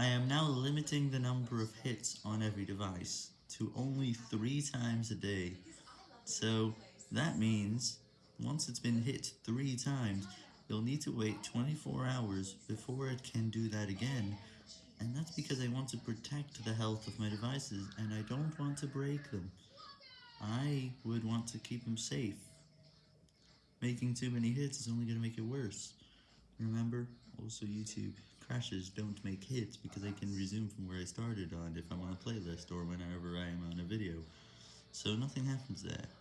I am now limiting the number of hits on every device to only 3 times a day, so that means, once it's been hit 3 times, you'll need to wait 24 hours before it can do that again, and that's because I want to protect the health of my devices and I don't want to break them. I would want to keep them safe. Making too many hits is only going to make it worse. Remember, also YouTube crashes don't make hits because I can resume from where I started on if I'm on a playlist or whenever I am on a video. So nothing happens there.